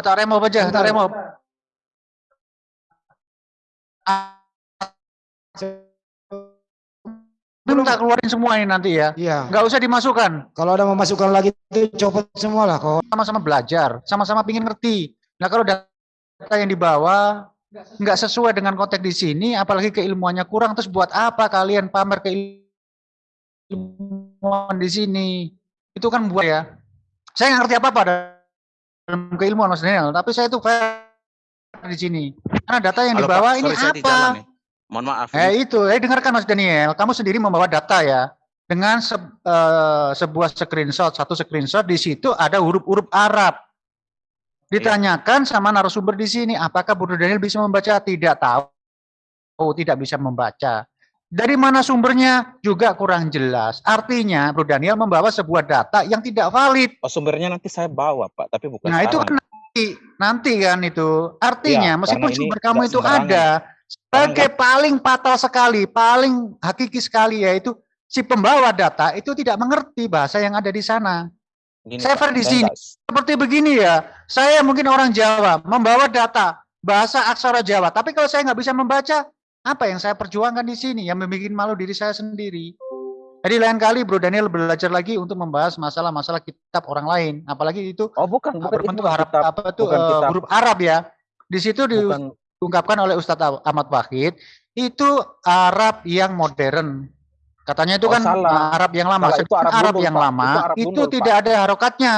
tak remo aja, tak remo. Belum tak keluarin semua ini nanti ya. Iya. Nggak usah dimasukkan. Kalau ada memasukkan lagi itu copot semua lah kok. Sama-sama belajar, sama-sama pingin ngerti. Nah kalau data yang dibawa nggak sesuai dengan konteks di sini, apalagi keilmuannya kurang, terus buat apa kalian pamer keilmuan di sini? Itu kan buat ya. Saya nggak ngerti apa-apa dalam keilmuan Mas Daniel, tapi saya itu fair di sini. Karena data yang Halo, dibawa Pak. ini Sorry, apa? jalan. Mohon maaf. Eh itu, eh dengarkan Mas Daniel, kamu sendiri membawa data ya dengan se eh, sebuah screenshot, satu screenshot di situ ada huruf-huruf Arab. Ditanyakan sama narasumber di sini, apakah Bro Daniel bisa membaca? Tidak tahu. Oh, tidak bisa membaca. Dari mana sumbernya juga kurang jelas. Artinya Bro Daniel membawa sebuah data yang tidak valid. Oh, sumbernya nanti saya bawa, Pak, tapi bukan Nah, itu kan nanti, nanti kan itu. Artinya Iya, meskipun sumber kamu itu ada, sebagai paling fatal sekali, paling hakiki sekali yaitu si pembawa data itu tidak mengerti bahasa yang ada di sana. Gini, fair di sini. Seperti begini ya, saya mungkin orang Jawa, membawa data bahasa aksara Jawa, tapi kalau saya nggak bisa membaca, apa yang saya perjuangkan di sini yang membuat malu diri saya sendiri. Jadi lain kali Bro Daniel belajar lagi untuk membahas masalah-masalah kitab orang lain, apalagi itu Oh, bukan, bukan itu berbentuk Arab kitab, apa tuh bukan eh, huruf Arab ya. Di situ diungkapkan oleh Ustadz Ahmad Wahid itu Arab yang modern. Katanya itu Oh, kan salah. Arab yang lama. Salah, itu Arab Arab gundul, yang Pak. lama Itu Arab itu gundul, Pak. tidak ada harokatnya.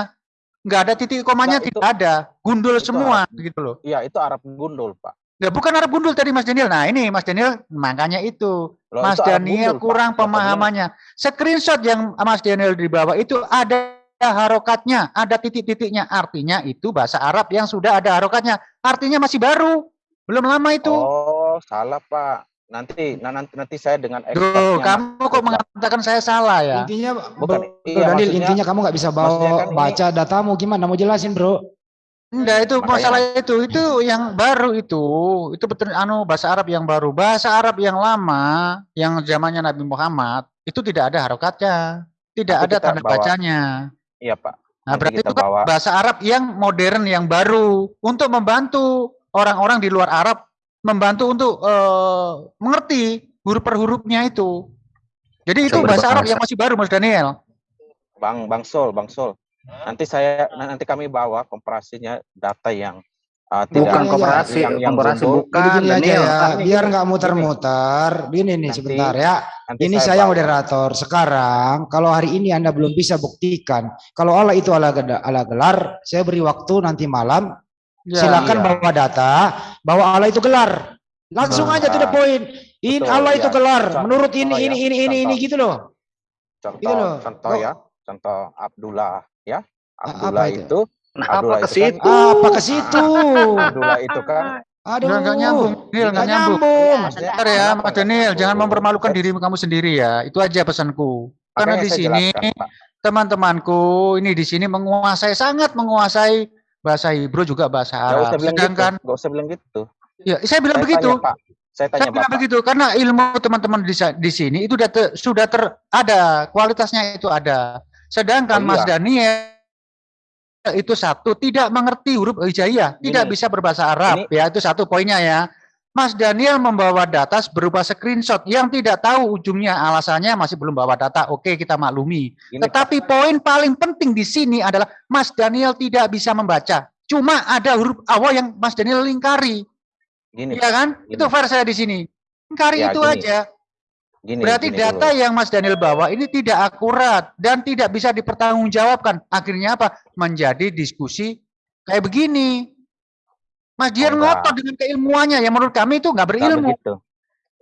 Nggak ada titik komanya Nggak, itu- tidak ada. Gundul itu semua gitu loh. Iya, itu Arab gundul, Pak. Ya bukan Arab gundul tadi Mas Daniel. Nah, ini Mas Daniel makanya itu. Loh, Mas itu Daniel gundul, kurang pemahamannya. Screenshot yang Mas Daniel dibawa itu ada harokatnya, ada titik-titiknya. Artinya itu bahasa Arab yang sudah ada harokatnya. Artinya masih baru. Belum lama itu. Oh, salah, Pak. Nanti nah, nanti nanti saya dengan Duh, kamu kok mengatakan saya salah ya? Intinya Bukan, Bro iya, Daniel, maksudnya- intinya kamu nggak bisa maksudnya bawa kan ini- baca datamu gimana? Mau jelasin bro? Enggak, itu Makanya- masalah itu. Itu yang baru itu. Itu betul anu bahasa Arab yang baru. Bahasa Arab yang lama, yang zamannya Nabi Muhammad, itu tidak ada harokatnya. Tidak ada tanda bawa. bacanya. Iya, Pak. Nah, Nanti berarti itu kan bawa. bahasa Arab yang modern, yang baru untuk membantu orang-orang di luar Arab membantu untuk eh, mengerti huruf per hurufnya itu. Jadi itu Sumber bahasa Arab bahasa. yang masih baru, Mas Daniel. Bang Bang Sol, Bang Sol. Nanti saya nanti kami bawa komparasinya data yang uh, tidak Bukan komparasi, yang, yang komparasi bukan. Jadi gini aja Daniel. ya, Ini biar gini, nggak muter-muter. Begini nih Nanti- sebentar ya. Nanti Ini saya bawa. moderator. Sekarang kalau hari ini Anda belum bisa buktikan kalau Allah itu ala, ala gelar, saya beri waktu nanti malam. Ya. silakan iya. bawa data bahwa Allah itu gelar. Langsung Nah, aja to the point. Ini betul, Allah itu iya. gelar. Contoh Menurut ini ya, ini ini ini ini contoh. gitu loh. Contoh, Gitu loh. contoh Oh. ya, contoh Abdullah ya. Abdullah apa itu? itu, Nah, Abdullah apa ke itu kan- situ? Apa ke situ? Abdullah itu kan Aduh. Nggak- nggak nyambung, Daniel, nggak nyambung. nyambung. maksudnya Bentar ya, Mas Daniel, jangan mempermalukan dirimu kamu sendiri ya. Itu aja pesanku. Karena di sini teman-temanku ini di sini menguasai sangat menguasai bahasa Hebrew juga bahasa Arab. usah bilang Sedangkan gitu. Nggak usah bilang gitu. ya saya bilang Saya begitu. tanya, Pak. Saya tanya Saya bilang Bapak. begitu karena ilmu teman-teman di, di sini itu sudah ter, sudah ter ada kualitasnya itu ada. Sedangkan Oh, Mas iya. Daniel itu satu tidak mengerti huruf hijaiyah, tidak bisa berbahasa Arab ini- ya itu satu poinnya ya. Mas Daniel membawa data berupa screenshot yang tidak tahu ujungnya alasannya masih belum bawa data. Oke, kita maklumi. Pak. Tetapi poin paling penting di sini adalah Mas Daniel tidak bisa membaca. Cuma ada huruf awal yang Mas Daniel lingkari. Gini, Iya kan? gini. Itu fair saya di sini. Lingkari Ya, itu gini. aja. Gini, Berarti gini data dulu. yang Mas Daniel bawa ini tidak akurat dan tidak bisa dipertanggungjawabkan. Akhirnya apa? Menjadi diskusi kayak begini. Mas Dian Oh, enggak. ngotot dengan keilmuannya yang menurut kami itu nggak Nggak berilmu. begitu.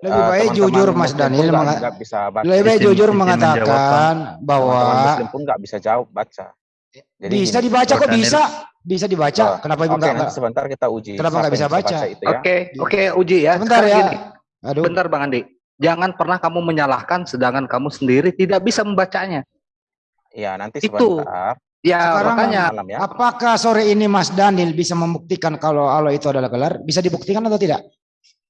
Lebih Eh, baik teman-teman jujur Mas Daniel nggak- nggak bisa baca. lebih baik jujur mengatakan bahwa Teman-teman Muslim pun nggak bisa jawab baca. Jadi bisa gini, dibaca kok bisa. Bisa dibaca. Oh, Kenapa ibu enggak? nanti sebentar kita uji. Kenapa nggak bisa baca? ya. Oke, oke, uji ya. Sebentar Sekarang ya. gini, Aduh. bentar Bang Andi. Jangan pernah kamu menyalahkan sedangkan kamu sendiri tidak bisa membacanya. Ya, nanti Itu. sebentar. Ya, Sekarang makanya malam ya. Apakah sore ini Mas Daniel bisa membuktikan kalau Allah itu adalah gelar? Bisa dibuktikan atau tidak?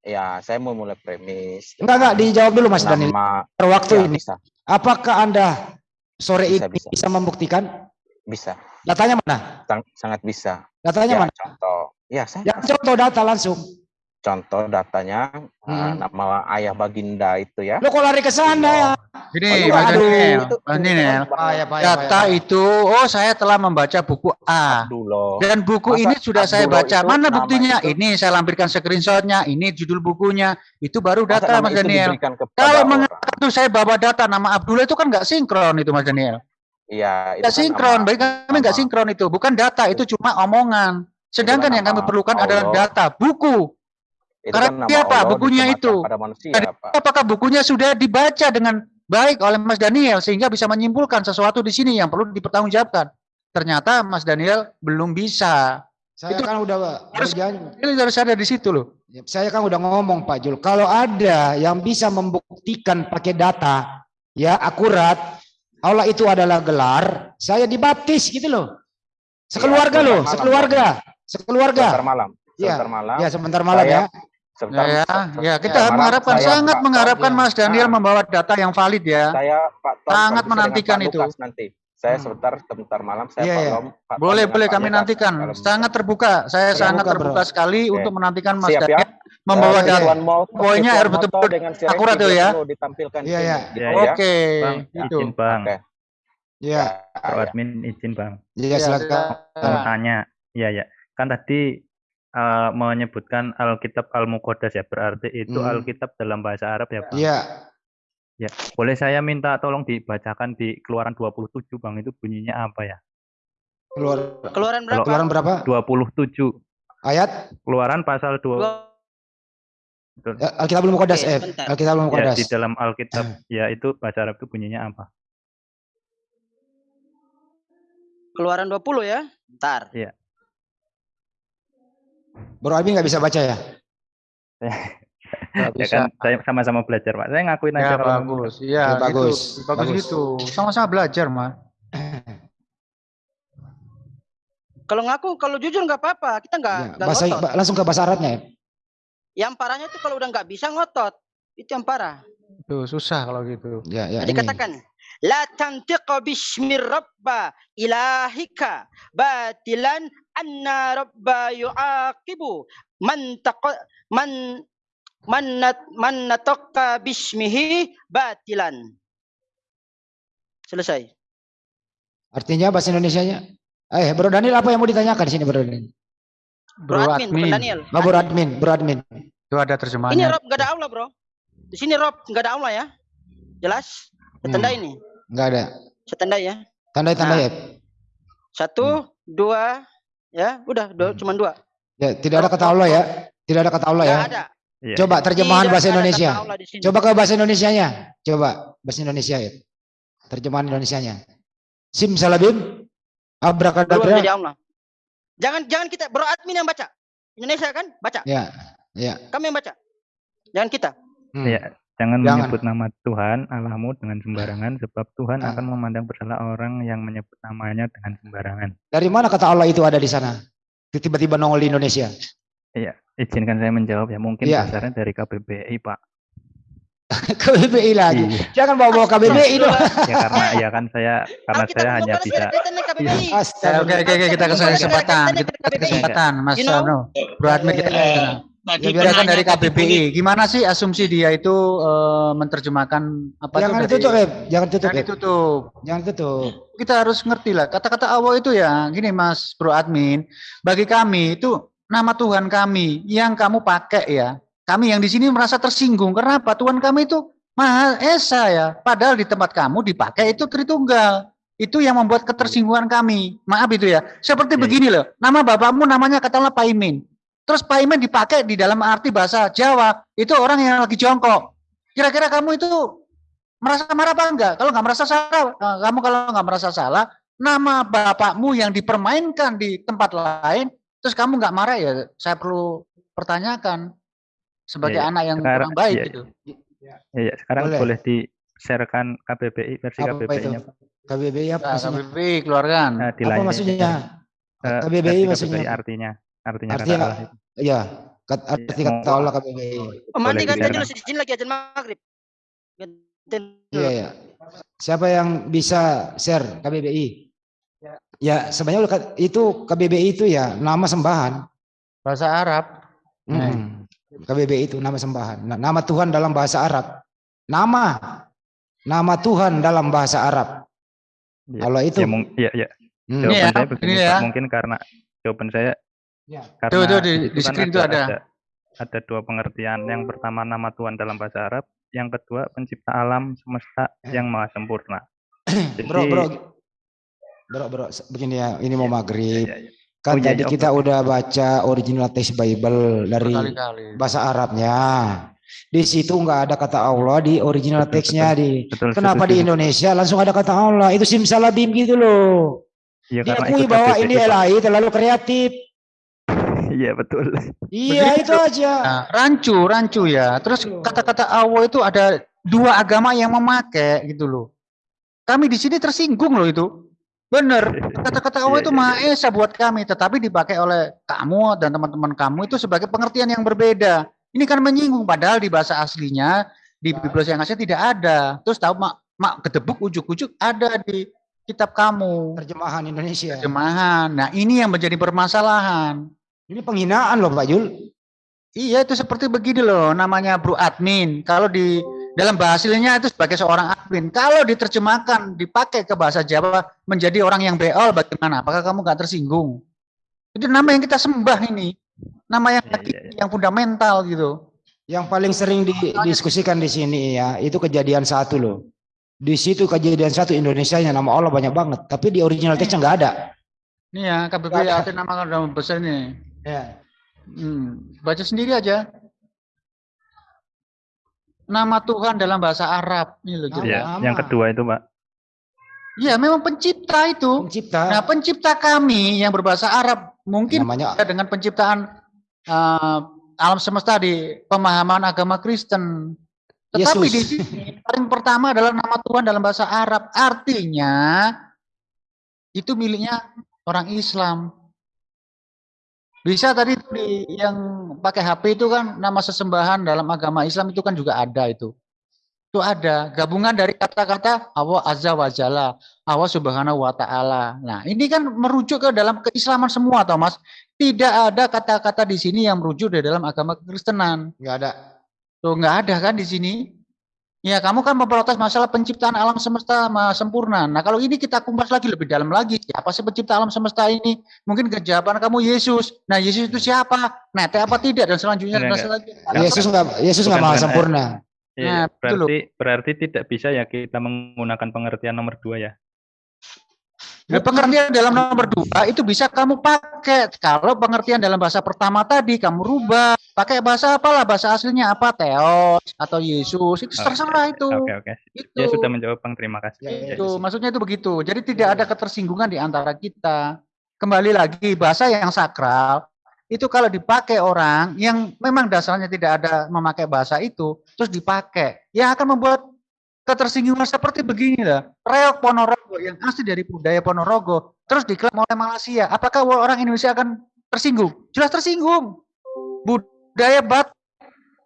Ya, saya mau mulai premis. Enggak enggak dijawab dulu Mas Daniel. Waktu ya, ini. bisa. Apakah Anda sore Bisa, ini bisa. bisa membuktikan? Bisa, Datanya mana? sang- sangat bisa. Datanya Ya, mana? contoh. Ya, saya Ya contoh data langsung. Contoh datanya uh, Hmm. nama ayah Baginda itu ya. Lo kok lari ke sana ya? Gini, Oh, iya, Mas aduh. Daniel, Itu Mas Daniel, Payah, payah, data payah. itu, oh saya telah membaca buku A. Abdullah. Dan buku Masa ini sudah saya Abdullah baca. itu Mana buktinya? itu- Ini saya lampirkan screenshotnya. Ini judul bukunya. Itu baru Masa data, nama Mas Daniel. Kalau itu saya bawa data nama Abdullah itu kan nggak sinkron itu, Mas Daniel. Iya, itu Nggak kan sinkron. nama- Bagi kami nggak sinkron itu. Bukan data. Itu cuma omongan. Sedangkan kan yang kami perlukan adalah Allah. data, buku. Itu Karena kan siapa? Allah Bukunya itu. pada manusia, Pak. Apakah bukunya sudah dibaca dengan baik oleh Mas Daniel sehingga bisa menyimpulkan sesuatu di sini yang perlu dipertanggungjawabkan? Ternyata Mas Daniel belum bisa. Saya Itu kan udah harus- harus ada di situ loh. Ya, Saya kan udah ngomong Pak Jul, kalau ada yang bisa membuktikan pakai data ya akurat Allah itu adalah gelar, saya dibaptis gitu loh. Sekeluarga sebentar loh, sekeluarga, sekeluarga. Sebentar malam. Iya. Sebentar malam. Ya sebentar malam Saya- ya. Sebentar- Ya, ya kita malam mengharapkan saya, sangat Pak mengharapkan Tom, Mas Daniel Ah. membawa data yang valid ya. Saya Pak Tom Sangat menantikan Pak itu. Lukas nanti. Saya Hmm. sebentar sebentar malam saya Iya, Pak iya. Tom, Pak Tom Boleh dengan boleh Pak kami Lukas, nantikan. kalau. Sangat terbuka. Saya Terbuka, sangat terbuka bro. sekali Oke. untuk menantikan Mas Siap ya. Daniel membawa Eh, iya. data. Poinnya harus betul-betul akurat tuh dia ya. ditampilkan Iya, iya. gitu Iya, ya. Oke, Bang, itu. izin bang. Oke. Iya, Pak Ya, admin izin bang. ya Ya, silakan. Mau tanya, iya ya. Kan tadi eh, menyebutkan Alkitab Al-Muqaddas ya, berarti itu Hmm. Alkitab dalam bahasa Arab ya bang. Iya, Ya, boleh saya minta tolong dibacakan di Keluaran 27 bang, itu bunyinya apa ya? keluar Keluaran berapa? keluaran berapa? 27. Ayat Keluaran pasal 2. Dua- Ya, Alkitab belum kodas, eh. Alkitab belum Ya, kodas. di dalam Alkitab ya itu bahasa Arab itu bunyinya apa? Keluaran 20 ya. Ntar. Bro Abi nggak bisa baca ya? Ya bisa. kan saya sama-sama belajar Pak. Saya ngakuin Ya aja kalau bagus. Ya, Ya, gitu. bagus. Bagus Bagus. gitu. Sama-sama belajar, Mas. Kalau ngaku, kalau jujur nggak apa-apa. Kita nggak Ya, bahasa ngotot. langsung ke bahasa Arabnya ya. Yang parahnya itu kalau udah nggak bisa ngotot. Itu yang parah. Tuh, susah kalau gitu. Ya, ya Jadi ini. katakan. La tantiqa bismi rabba ilahika batilan anna rabba yu'aqibu man taqa man man nat, man nataqqa bismihi batilan. Selesai. Artinya bahasa Indonesianya. Eh, Bro Daniel apa yang mau ditanyakan di sini Bro Daniel? Bro, admin, bukan Daniel. Oh, Bro Admin, Bro Admin. Itu ada Ini terjemahannya. Rob nggak ada Allah bro. Di sini Rob nggak ada Allah ya. Jelas? Saya tandai ini. Enggak ada. Saya tandai ya. Tanda-tanda Nah. ya. Satu, dua, ya udah, dua, Hmm. cuma dua. Ya, tidak ada kata Allah ya. Tidak ada kata Allah ya. Ada. Iya, Coba terjemahan Tidak bahasa Indonesia. Coba ke bahasa Indonesianya. Coba bahasa Indonesia ya. Terjemahan Indonesianya. Sim salabim. Abrakadabra. Jangan jangan kita bro admin yang baca. Indonesia kan baca. Ya, ya. Kami yang baca. Jangan kita. Hmm. Iya, jangan, Jangan. menyebut nama Tuhan Allahmu dengan sembarangan sebab Tuhan Ah. akan memandang bersalah orang yang menyebut namanya dengan sembarangan. Dari mana kata Allah itu ada di sana? Tiba-tiba nongol di Indonesia. Izinkan saya menjawab ya, mungkin Iya. dasarnya dari KBBI, Pak. KBBI lagi. Iya. Jangan bawa-bawa KBBI dong. Ya karena ya kan saya karena Alkitab saya hanya bisa. Ya, Astaga. oke, oke, oke, kita kasih kesempatan. Kita kasih kesempatan, Mas? Anu. Bro Admin kita Iya, iya. Ya, biarkan dari KBBI. Gimana sih asumsi dia itu eh, menerjemahkan apa Jangan itu ditutup, Eb. Jangan tutup, Jangan ditutup. Jangan tutup. Kita harus ngerti lah. Kata-kata Allah itu ya, gini Mas Bro Admin. Bagi kami itu nama Tuhan kami yang kamu pakai ya. Kami yang di sini merasa tersinggung. Kenapa? Tuhan kami itu Maha Esa ya. Padahal di tempat kamu dipakai itu Tritunggal. Itu yang membuat ketersinggungan kami. Maaf itu ya. Seperti Iya. begini loh. Nama bapakmu namanya katakanlah Paimin. Terus Paimin dipakai di dalam arti bahasa Jawa. Itu orang yang lagi jongkok. Kira-kira kamu itu merasa marah apa enggak? Kalau nggak merasa salah, eh, kamu kalau nggak merasa salah, nama bapakmu yang dipermainkan di tempat lain, terus kamu nggak marah ya, saya perlu pertanyakan sebagai Iya, anak yang sekarang- kurang baik iya. gitu. Ya, ya, sekarang Boleh. boleh, di-sharekan KBBI versi? KBBI-nya, Pak. KBBI apa Nah, maksudnya? KBBI keluarkan. Nah, di Apa maksudnya? Eh, KBBI versi maksudnya KBBI apa? Artinya artinya kata Artinya- Allah itu. Iya, kat- arti Iya, kata mau- Allah KBBI. Oh, mandi Boleh ganti dibiarkan. dulu di sini lagi ajan maghrib. Iya, iya. Siapa yang bisa share KBBI? Ya sebenarnya udah- itu KBBI itu ya nama sembahan. Bahasa Arab. Nah. Mm. KBBI itu nama sembahan. Nah, nama Tuhan dalam bahasa Arab. Nama. Nama Tuhan dalam bahasa Arab. Ya, Kalau itu. ya, ya, ya. Hmm. Jawaban ya, saya begini, ini Pak. ya. mungkin karena jawaban saya Ya. karena Tuh, tuh, di- itu di kan screen itu ada. ada ada dua pengertian. Yang pertama nama Tuhan dalam bahasa Arab, yang kedua pencipta alam semesta Eh. yang maha sempurna. Jadi, Bro, bro. Bro, bro, begini ya, ini mau maghrib. ya, ya. Kan Oh, iya, tadi iya, kita oke. udah baca original text Bible dari bahasa Arabnya. Di situ nggak ada kata Allah di original Betul, teksnya di. Betul, Kenapa di setuju. Indonesia langsung ada kata Allah? Itu simsalabim gitu loh. Iya, karena Diakui bahwa ini Pak. LAI terlalu kreatif. Iya, betul. Iya itu aja. Nah, rancu, rancu ya. Terus kata-kata Allah itu ada dua agama yang memakai gitu loh. Kami di sini tersinggung loh itu. Bener. Kata-kata Allah Iya, itu iya, Maha Esa buat kami, tetapi dipakai oleh kamu dan teman-teman kamu itu sebagai pengertian yang berbeda. Ini kan menyinggung, padahal di bahasa aslinya di Biblos yang asli tidak ada. Terus tahu mak, mak gedebuk ujuk-ujuk ada di kitab kamu Terjemahan Indonesia. terjemahan. Nah ini yang menjadi permasalahan. Ini penghinaan loh Pak Jul. Iya itu seperti begini loh namanya bro admin. Kalau di dalam bahasanya itu sebagai seorang admin. Kalau diterjemahkan dipakai ke bahasa Jawa menjadi orang yang beol bagaimana? Apakah kamu nggak tersinggung? Itu nama yang kita sembah ini. Nama yang Iya, iya, hakiki, yang fundamental gitu. Yang paling sering didiskusikan di sini ya, itu kejadian satu loh. Di situ kejadian satu Indonesia nya nama Allah banyak banget, tapi di original teksnya nggak ada. Ini ya KBB Nggak ada. arti nama dalam besar ini. Ya. Hmm, baca sendiri aja. Nama Tuhan dalam bahasa Arab. Ini loh. Iya, Lama. yang kedua itu, Pak. Iya, memang pencipta itu. Pencipta Nah, pencipta kami yang berbahasa Arab mungkin namanya beda dengan penciptaan eh, alam semesta di pemahaman agama Kristen. Tetapi Yesus. di sini paling pertama adalah nama Tuhan dalam bahasa Arab. Artinya itu miliknya orang Islam. Bisa tadi di, yang pakai HP itu kan nama sesembahan dalam agama Islam itu kan juga ada itu. Itu ada gabungan dari kata-kata Allah Azza wa Jalla, Allah Subhanahu wa taala. Nah, ini kan merujuk ke dalam keislaman semua, Thomas. Tidak ada kata-kata di sini yang merujuk dari dalam agama kekristenan. nggak ada. Tuh nggak ada kan di sini? Ya kamu kan memprotes masalah penciptaan alam semesta sempurna. Nah kalau ini kita kumpas lagi lebih dalam lagi. Siapa sih pencipta alam semesta ini? Mungkin kejawaban kamu Yesus. Nah Yesus itu siapa? Nete apa tidak? Dan selanjutnya dan Enggak, selanjutnya. Yesus nggak Yesus nggak Bukan, maha bukan, sempurna. Iya, Nah, berarti berarti tidak bisa ya kita menggunakan pengertian nomor dua ya. Nah, pengertian dalam nomor dua itu bisa kamu pakai. Kalau pengertian dalam bahasa pertama tadi kamu rubah. Pakai bahasa apalah, bahasa aslinya apa? Theos atau Yesus. Itu Oke, terserah itu. Oke oke. Itu. Ya sudah menjawab Bang. Terima kasih. Ya, ya, Itu maksudnya itu begitu. Jadi tidak ada ketersinggungan di antara kita. Kembali lagi bahasa yang sakral itu kalau dipakai orang yang memang dasarnya tidak ada memakai bahasa itu terus dipakai yang akan membuat ketersinggungan seperti begini lah. Reok Ponorogo yang asli dari budaya Ponorogo terus diklaim oleh Malaysia. Apakah orang Indonesia akan tersinggung? Jelas tersinggung. Budaya bat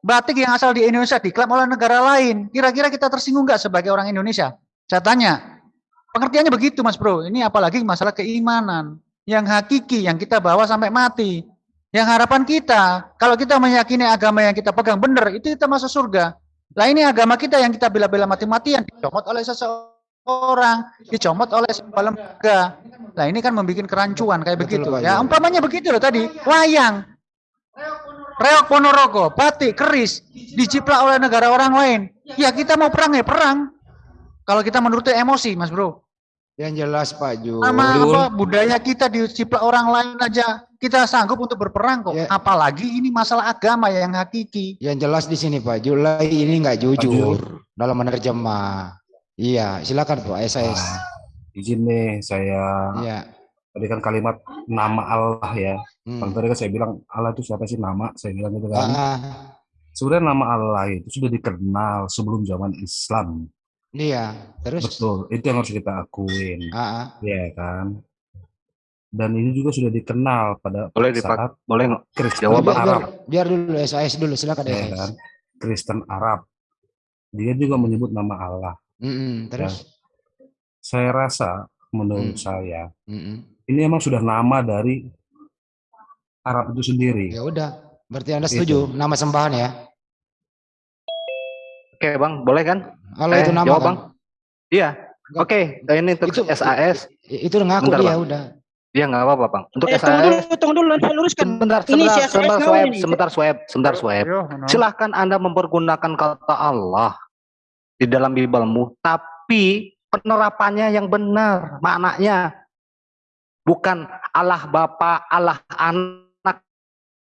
batik yang asal di Indonesia diklaim oleh negara lain. Kira-kira kita tersinggung nggak sebagai orang Indonesia? Saya tanya. Pengertiannya begitu Mas Bro. Ini apalagi masalah keimanan yang hakiki yang kita bawa sampai mati. Yang harapan kita, kalau kita meyakini agama yang kita pegang benar, itu kita masuk surga. Lah ini agama kita yang kita bela-bela mati-matian dicomot oleh seseorang, dicomot oleh sebuah lembaga. Nah ini kan membuat kerancuan kayak Betul, begitu. Pak Ya umpamanya begitu loh tadi, wayang, reok Ponorogo, batik, keris, diciplak oleh negara orang lain. Ya kita mau perang ya perang. Kalau kita menuruti emosi, Mas Bro. Yang jelas Pak Jul. Sama apa budaya kita diciplak orang lain aja kita sanggup untuk berperang kok. Ya. Apalagi ini masalah agama yang hakiki. Yang jelas di sini Pak Jul Lai ini nggak jujur dalam menerjemah. Iya, silakan Pak SAS. Ah, izin nih saya Iya. Tadi kan kalimat nama Allah ya. Hmm. Bang tadi kan saya bilang Allah itu siapa sih nama? Saya bilang gitu Ah, kan. ah. Sebenarnya nama Allah itu sudah dikenal sebelum zaman Islam. Iya, terus Betul, itu yang harus kita akuin. Ah, ah. Ya kan. Dan ini juga sudah dikenal pada Boleh dipak- saat Boleh? Kristen Jawab, biar, Arab. biar, biar dulu SAS dulu silakan Ya kan. Kristen Arab. Dia juga menyebut nama Allah. Mm-mm, terus Saya rasa menurut Hmm. saya. Mm-mm. Ini emang sudah nama dari Arab itu sendiri. Ya udah, berarti Anda Gitu. setuju nama sembahan ya? Oke bang, boleh kan? Allah Eh, itu nama jawab, kan? Bang. Iya. Oke, ini untuk Itu- SAS. Itu ngaku Bentar, dia Bang. udah. Iya nggak apa-apa bang. Untuk Eh, tunggu SAS. dulu, tunggu dulu, saya luruskan. Sebentar, Ini sebentar, SAS sebentar, swab, ini. sebentar, swab, sebentar, swab. Silahkan Anda mempergunakan kata Allah di dalam Bibelmu, tapi penerapannya yang benar, maknanya bukan Allah Bapa, Allah Anak.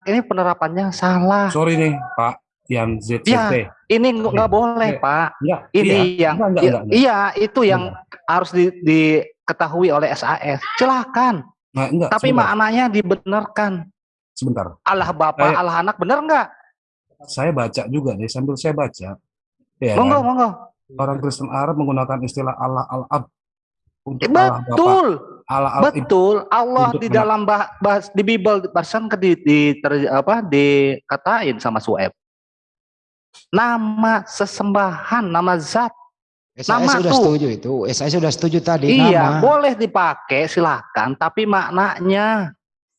Ini penerapannya salah. Sorry nih Pak yang ZCT. Iya. Ini nggak boleh, Oke. Pak. Enggak, Ini iya. yang Enggak, enggak, iya, enggak, enggak. iya, itu yang harus di- diketahui oleh SAS. Silahkan, Nah, enggak, tapi sebentar, maknanya dibenarkan. sebentar. Allah Bapa, Saya- Allah Anak, benar nggak? Saya baca juga nih sambil saya baca. Ya, Monggo, kan? monggo. orang Kristen Arab menggunakan istilah Allah Al-Ab untuk Eh, Allah Bapa, Betul. Allah Al Betul, Allah di dalam bah, bahas di Bible barusan ke di, di ter- apa dikatain sama Sueb. Nama sesembahan, nama zat. SAS Nama sudah tuh. setuju itu. SAS sudah setuju tadi iya, nama. boleh dipakai silakan, tapi maknanya.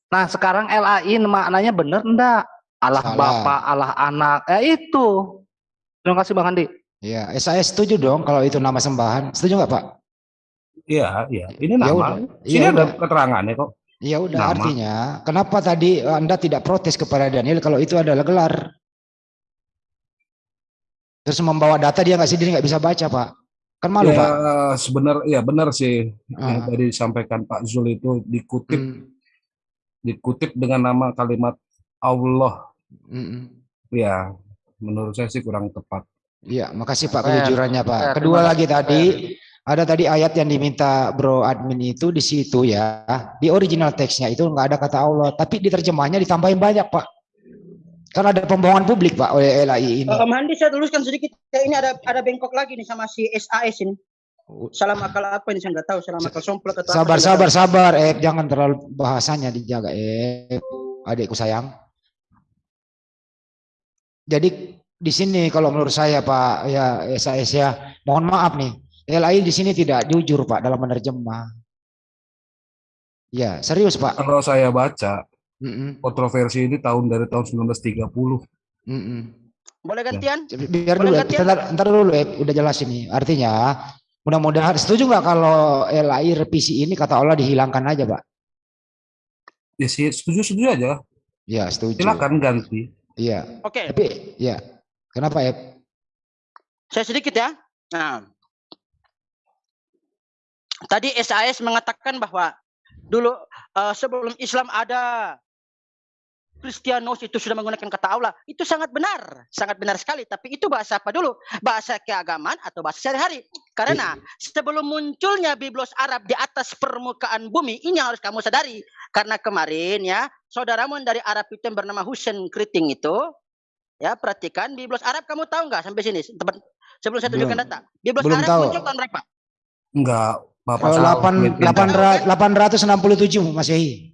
Nah, sekarang LAI maknanya bener enggak? Allah Salah. Bapa, Allah Anak. Eh itu. Terima kasih Bang Andi. Ya, SAS setuju dong kalau itu nama sembahan. Setuju nggak Pak? Iya, iya. Ini Ya nama. udah. Sini Ya ada udah. keterangannya kok. Ya udah Nama. artinya kenapa tadi Anda tidak protes kepada Daniel kalau itu adalah gelar? Terus membawa data dia nggak sendiri nggak bisa baca Pak. Kan malu ya, Pak. sebenar ya benar sih yang Ah. tadi disampaikan Pak Zul itu dikutip Hmm, dikutip dengan nama kalimat Allah. hmm. Ya, menurut saya sih kurang tepat. Iya, makasih Pak kejujurannya Pak. Kedua lagi tadi ada tadi ayat yang diminta Bro admin itu di situ ya. Di original teksnya itu nggak ada kata Allah, tapi di terjemahnya ditambahin banyak Pak. Kan ada pembohongan publik Pak oleh LAI ini. Eh, Om Handi saya luruskan sedikit. Ya, ini ada ada bengkok lagi nih sama si SAS ini. Salam akal apa ini saya nggak tahu. Salam akal somplak atau apa, Sabar, nggak sabar, sabar, eh jangan terlalu bahasanya dijaga, eh adikku sayang. Jadi di sini kalau menurut saya Pak ya SAS ya, mohon maaf nih, LAI di sini tidak jujur Pak dalam menerjemah. Ya serius Pak. Kalau saya baca Mm-mm, kontroversi ini tahun dari tahun 1930. mm-mm. tahu. Boleh gantian? Biar Boleh dulu, ganti ya? ntar, ntar dulu eh, udah jelas ini. Artinya mudah-mudahan setuju nggak kalau LAI revisi ini kata Allah dihilangkan aja Pak? Ya sih, setuju-setuju aja. Ya setuju. Silakan ganti. Iya. Oke, Tapi ya kenapa ya? saya sedikit ya. Nah, tadi SAS mengatakan bahwa dulu eh, sebelum Islam ada Kristianos itu sudah menggunakan kata Allah. Itu sangat benar, sangat benar sekali. Tapi itu bahasa apa dulu? Bahasa keagamaan atau bahasa sehari-hari? Karena sebelum munculnya biblos Arab di atas permukaan bumi, ini yang harus kamu sadari. Karena kemarin ya, saudaramu dari Arab itu yang bernama Husain Kriting itu, ya perhatikan biblos Arab kamu tahu nggak sampai sini? Sebelum saya tunjukkan data. Biblos Belum Arab tahu. muncul tahun berapa? Enggak, Bapak Kalau salah. 8 Mungkin. 867 Masehi.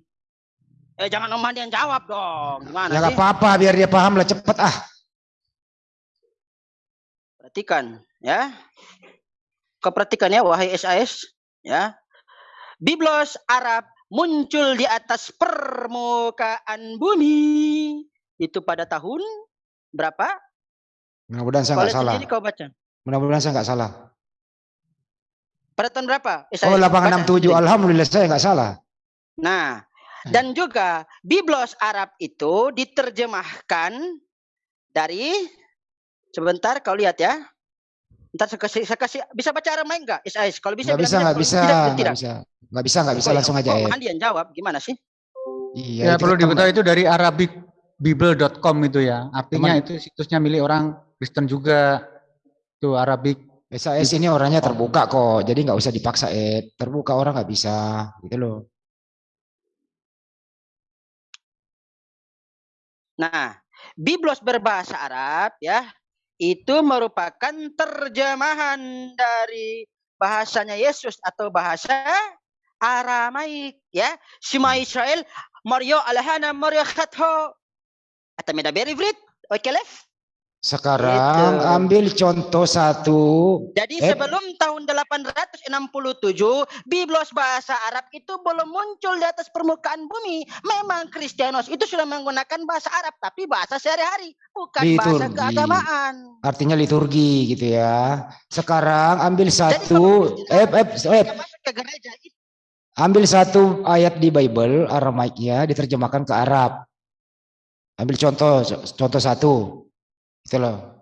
Eh jangan Om Handi yang jawab dong. Gimana Ya sih? nggak apa-apa biar dia paham lah cepet ah. Perhatikan ya. Kau perhatikan ya wahai SAS ya. Biblos Arab muncul di atas permukaan bumi itu pada tahun berapa? Mudah-mudahan saya nggak salah. sendiri kau baca. Mudah-mudahan saya nggak salah. Pada tahun berapa? SAS, Oh baca 867 sendiri. alhamdulillah saya nggak salah. Nah, dan juga Biblos Arab itu diterjemahkan dari sebentar kau lihat ya. Ntar saya kasih, saya kasih bisa baca Aramaik enggak? SAS kalau bisa Nggak bisa nggak kalau bisa nggak bisa nggak bisa nggak bisa langsung aja Oh, ya. Jawab gimana sih? Iya. Ya itu perlu diketahui itu dari arabicbible.com itu ya. Artinya Teman- itu situsnya milik orang Kristen juga. Itu Arabic. SAS ini orangnya terbuka kok, jadi nggak usah dipaksa eh terbuka orang nggak bisa gitu loh. Nah, Biblos berbahasa Arab ya, itu merupakan terjemahan dari bahasanya Yesus atau bahasa Aramaik ya. Shema Israel Mario alahana Mario khatho. Atau medabir Ivrit? Oke, Lef? Sekarang Gitu. ambil contoh satu. Jadi Eh. sebelum tahun 867, Biblos bahasa Arab itu belum muncul di atas permukaan bumi. Memang Kristianos itu sudah menggunakan bahasa Arab, tapi bahasa sehari-hari, bukan bahasa Liturgi. keagamaan. Artinya liturgi gitu ya. Sekarang ambil satu. Eh, eh, eh, ke gereja itu ambil satu ayat di Bible Aramaiknya diterjemahkan ke Arab. Ambil contoh contoh satu. Gitu loh.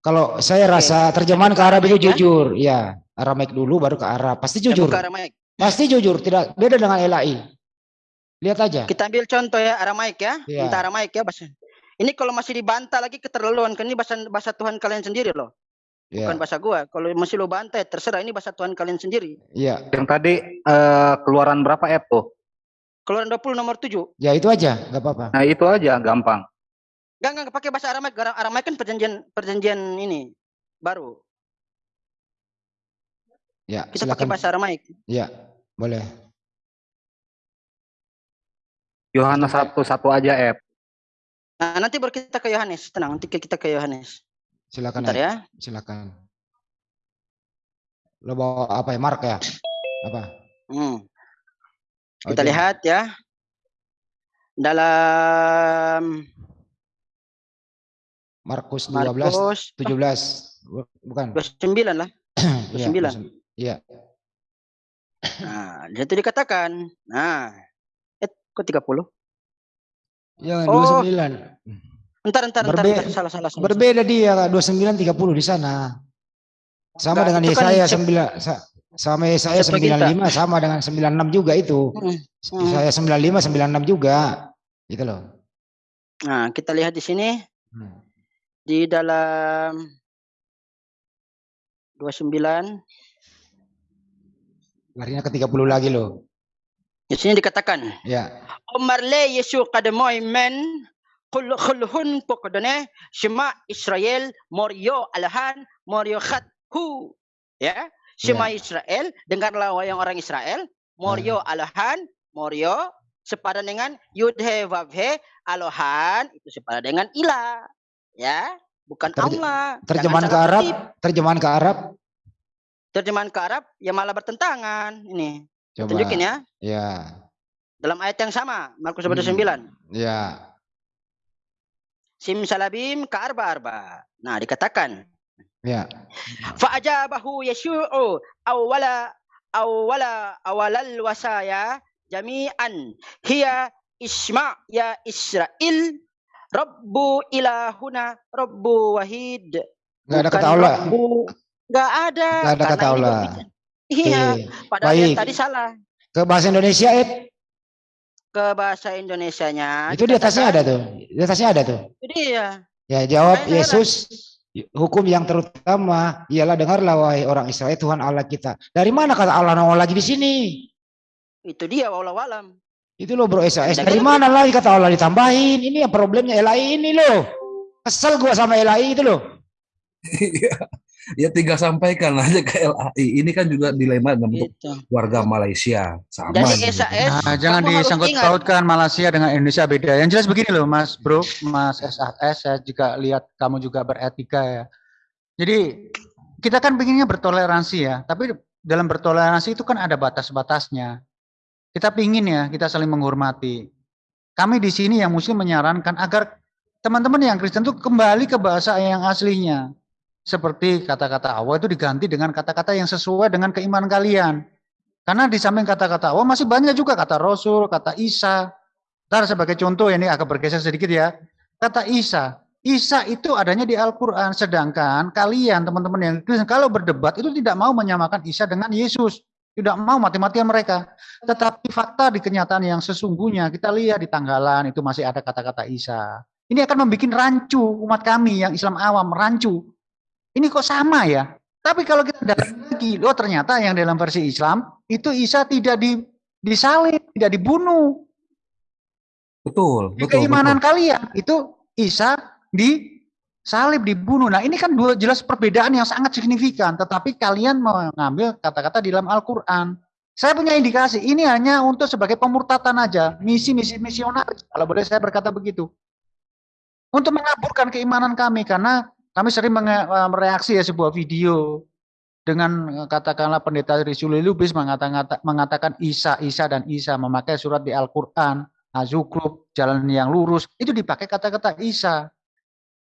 Kalau saya Oke. rasa terjemahan ke Arab itu ya? jujur, ya. Aramaik dulu baru ke Arab. Pasti jujur. Pasti jujur, tidak beda dengan LAI. Lihat aja. Kita ambil contoh ya Aramaik ya. Iya. Minta Aramaik ya bahasa. Ini kalau masih dibantah lagi keterlaluan kan ini bahasa bahasa Tuhan kalian sendiri loh, Ya, bukan bahasa gua. Kalau masih lo bantai terserah ini bahasa Tuhan kalian sendiri. iya. Yang tadi eh, keluaran berapa F tuh? Keluaran 20 nomor 7. Ya itu aja, nggak apa-apa. Nah itu aja gampang. Enggak enggak pakai bahasa Aramaik. Gara- Aramaik kan perjanjian perjanjian ini baru. Ya, Kita pakai silakan. bahasa Aramaik. Ya, boleh. Yohanes satu satu aja F. Nah, nanti baru kita ke Yohanes. Tenang, nanti kita ke Yohanes. Silakan Bentar ya. ya. Silakan. Lo bawa apa ya? Mark ya? Apa? Hmm. Kita itu. lihat ya. Dalam Markus 12 Markus 17 Bu- bukan 29 lah. Iya, 29. Iya. Nah, di situ dikatakan. Nah, eh kok 30? Ya, Oh. 29. Entar, entar, entar, Berbe- entar. Salah, salah, salah. Berbeda dia Kak, 29 30 di sana. Sama Enggak, dengan kan Yesaya sep- 9 sa- sama Yesaya Septuaginta. 95 sama dengan 96 juga itu. Hmm, hmm. Yesaya 95 96 juga. Gitu loh. Nah, kita lihat di sini Hmm. Di dalam 29 Larinya ke 30 lagi loh. di sini dikatakan Ya. Omar le Yesu kademoy men kul khulhun pokodone Shema Israel Morio Alhan Morio Khat Hu. Ya. Shema Israel dengarlah wahai orang Israel Morio Alhan Morio sepadan dengan Yudhe Vavhe Alohan itu sepadan dengan Ilah ya bukan Terje- Allah Terjemahan ke Arab, kutip. terjemahan ke Arab. terjemahan ke Arab ya malah bertentangan ini Coba. tunjukin ya Ya. dalam ayat yang sama Markus Hmm. 29 Ya. Sim salabim ka arba arba. Nah, dikatakan Ya. fa'ajabahu yashu'u awwala awwala awalal wasaya jami'an hiya isma ya Israel Rabbu ilahuna Rabbu wahid. Enggak ada kata Allah. Rabbu. Nggak ada. Nggak ada kata Allah. Iya, Oke. padahal yang tadi salah. Ke bahasa Indonesia, Ed. Ke bahasa Indonesianya. Itu di atasnya ada tuh. Di atasnya ada tuh. Itu dia. Ya, jawab saya Yesus hukum yang terutama ialah dengarlah wahai orang Israel Tuhan Allah kita. Dari mana kata Allah nongol lagi di sini? Itu dia walau alam. Itu loh bro SAS. Dari Dari mana lagi kata Allah ditambahin? Ini yang problemnya LAI ini loh. Kesel gua sama LAI itu loh. Iya. ya tinggal sampaikan aja ke LAI. Ini kan juga dilema dengan untuk Itu. warga Malaysia. Sama. Jadi gitu. SAS Nah, jangan disangkut pautkan Malaysia dengan Indonesia beda. Yang jelas begini loh, Mas Bro, Mas SAS, saya juga lihat kamu juga beretika ya. Jadi kita kan pengennya bertoleransi ya, tapi dalam bertoleransi itu kan ada batas-batasnya. Kita pingin ya, kita saling menghormati. Kami di sini yang Muslim menyarankan agar teman-teman yang Kristen itu kembali ke bahasa yang aslinya. Seperti kata-kata Allah itu diganti dengan kata-kata yang sesuai dengan keimanan kalian. Karena di samping kata-kata Allah masih banyak juga kata Rasul, kata Isa. Ntar sebagai contoh ini agak bergeser sedikit ya. Kata Isa. Isa itu adanya di Al-Quran. Sedangkan kalian teman-teman yang Kristen kalau berdebat itu tidak mau menyamakan Isa dengan Yesus. Tidak mau mati-matian mereka. Tetapi fakta di kenyataan yang sesungguhnya kita lihat di tanggalan itu masih ada kata-kata Isa. Ini akan membuat rancu umat kami yang Islam awam, rancu. Ini kok sama ya? Tapi kalau kita dalam lagi, oh ternyata yang dalam versi Islam itu Isa tidak di, disalib, tidak dibunuh. Betul, Di betul, keimanan betul. kalian itu Isa disalib, dibunuh. Nah ini kan dua jelas perbedaan yang sangat signifikan. Tetapi kalian mengambil kata-kata di dalam Al-Quran. Saya punya indikasi, ini hanya untuk sebagai pemurtatan aja. Misi-misi misionaris, kalau boleh saya berkata begitu. untuk mengaburkan keimanan kami karena kami sering eh, mereaksi ya sebuah video dengan eh, katakanlah pendeta Rizuli Lubis mengatakan, mengatakan Isa, Isa dan Isa memakai surat di Al-Quran, Azukruf, jalan yang lurus, itu dipakai kata-kata Isa.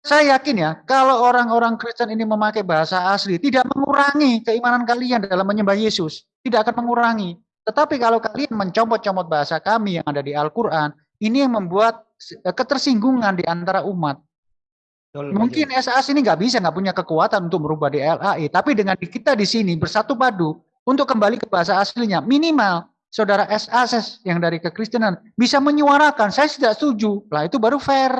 Saya yakin ya, kalau orang-orang Kristen ini memakai bahasa asli, tidak mengurangi keimanan kalian dalam menyembah Yesus. Tidak akan mengurangi. Tetapi kalau kalian mencomot-comot bahasa kami yang ada di Al-Quran, ini yang membuat eh, ketersinggungan di antara umat. Betul, Mungkin SAS ini nggak bisa, nggak punya kekuatan untuk merubah di LAI. Tapi dengan kita di sini bersatu padu untuk kembali ke bahasa aslinya, minimal saudara SAS yang dari kekristenan bisa menyuarakan, saya tidak setuju. Lah itu baru fair.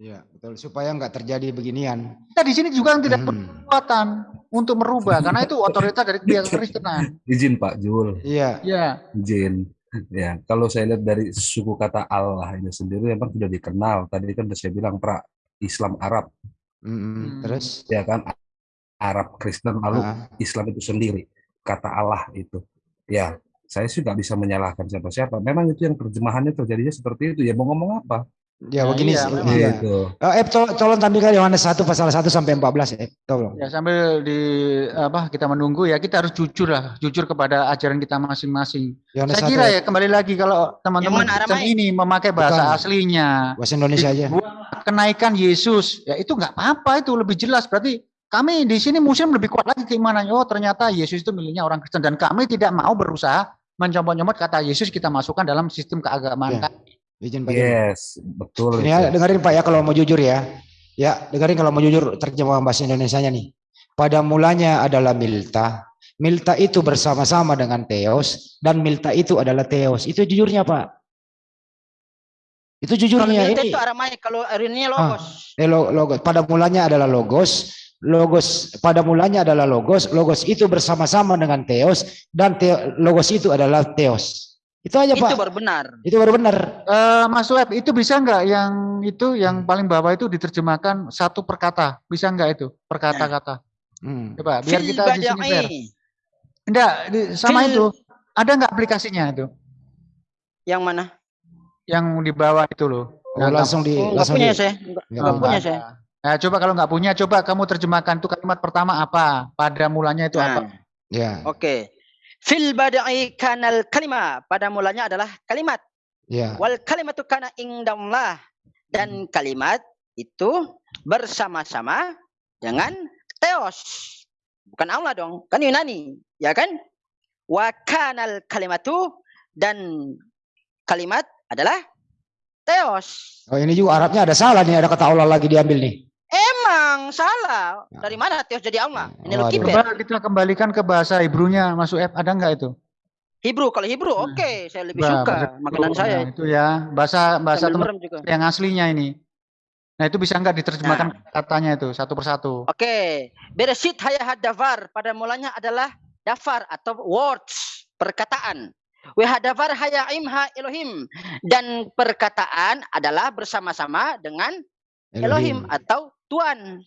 Iya, betul. Supaya nggak terjadi beginian. Kita di sini juga tidak Hmm. kekuatan untuk merubah, karena itu otoritas dari pihak kekristenan. Izin Pak Jul, Iya, Ya, izin. Ya, kalau saya lihat dari suku kata Allah ini sendiri memang sudah dikenal. Tadi kan sudah saya bilang pra Islam Arab. Hmm. terus ya kan Arab Kristen lalu Ah, Islam itu sendiri kata Allah itu. Ya, saya sih nggak bisa menyalahkan siapa-siapa. Memang itu yang terjemahannya terjadinya seperti itu. Ya mau ngomong apa? Ya Nah, begini iya, sih, memang. iya. Gitu. Eh, eh, tolong, tolong tampilkan Yohanes 1 pasal 1 sampai 14 eh. Tolong. ya sambil di apa kita menunggu ya kita harus jujur lah, jujur kepada ajaran kita masing-masing. Saya 1 kira ya kembali lagi kalau teman-teman ini memakai bahasa Bukan. aslinya, bahasa Indonesia aja. kenaikan Yesus, ya itu nggak apa-apa itu lebih jelas. Berarti kami di sini Muslim lebih kuat lagi keimanannya. Oh ternyata Yesus itu miliknya orang Kristen dan kami tidak mau berusaha mencomot-comot kata Yesus kita masukkan dalam sistem keagamaan Ya. kami. Izin Pak. Yes, betul. Ini ya, dengerin Pak ya kalau mau jujur ya. Ya, dengerin kalau mau jujur terjemahan bahasa Indonesianya nih. Pada mulanya adalah Milta. Milta itu bersama-sama dengan Theos dan Milta itu adalah Theos. Itu jujurnya Pak. Itu jujurnya ini. itu aramai, kalau ini Ah. logos. Eh, lo- logos. Pada mulanya adalah logos. Logos pada mulanya adalah logos. Logos itu bersama-sama dengan Theos dan Theo- logos itu adalah Theos. Itu aja Itu Pak. baru benar. Itu baru benar. Eh, Mas Web, itu bisa nggak yang itu yang paling bawah itu diterjemahkan satu per kata? Bisa nggak itu per kata-kata? Hmm. Coba biar kita di sini fair. Enggak, di- sama Fil- itu. Ada nggak aplikasinya itu? Yang mana? Yang di bawah itu loh. Oh, langsung di Oh, nggak langsung punya di, saya. Nggak- Nggak nggak apa-apa. punya saya. Nah, coba kalau nggak punya, coba kamu terjemahkan tuh kalimat pertama apa? Pada mulanya itu apa? Nah, ya, Oke. Fil bada'i kanal kalima. Pada mulanya adalah kalimat. ya. Wal kalimatu kana indallah. Dan kalimat itu bersama-sama dengan Theos. Bukan Allah dong. Kan Yunani. Ya kan? Wa kanal kalimatu. Dan kalimat adalah Theos. Oh ini juga Arabnya ada salah nih, ada kata Allah lagi diambil nih. Emang salah. Dari mana Theos jadi Allah? Ini lo Waduh. kiper. Coba kita kembalikan ke bahasa Hebrunya, Mas Web. Ada nggak itu? Hebrew. Kalau Hebrew Nah. oke. Saya lebih Coba, suka. Makanan saya. Nah, itu ya, bahasa bahasa teman yang aslinya ini. Nah, itu bisa nggak diterjemahkan katanya itu satu persatu? Oke, Beresit hayah dafar pada mulanya adalah dafar atau words, perkataan. Wa dafar haya imha Elohim dan perkataan adalah bersama-sama dengan Elohim atau Tuhan.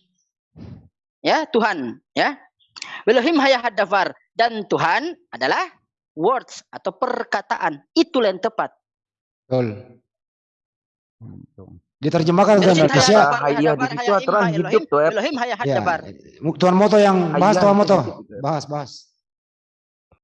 Ya, Tuhan, ya. Elohim haya dafar dan Tuhan adalah words atau perkataan. Itulah yang tepat. Betul. Diterjemahkan ke Indonesia. dafar, hayah di situ aturan hidup Elohim, tuh, Ep. Elohim haya Ya. dafar. Tuan Moto yang bahas Tuan Moto. situ. Bahas, bahas.